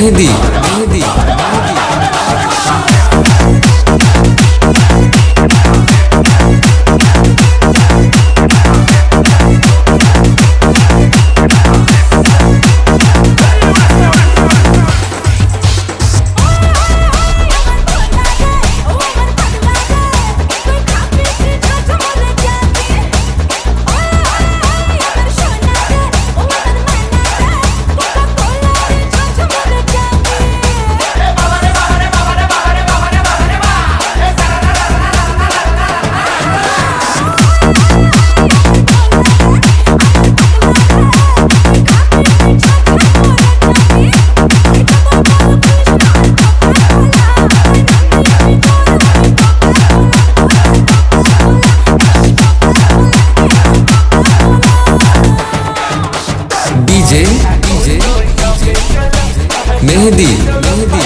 मेहंदी मेहंदी। मेहंदी मेहंदी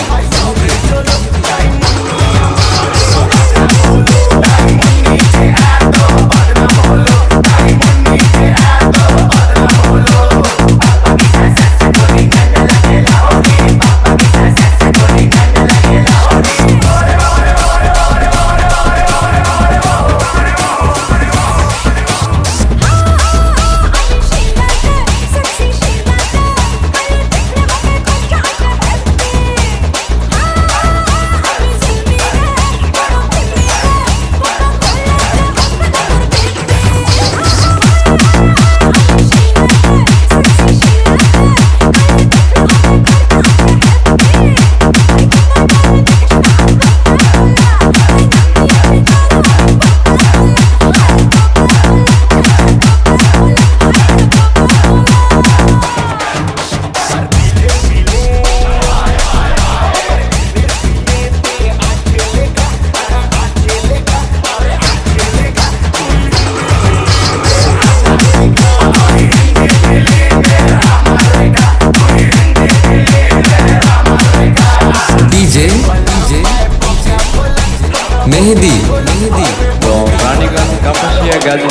मेहदी। मेहदी तो रानीगंज कपसिया गाजी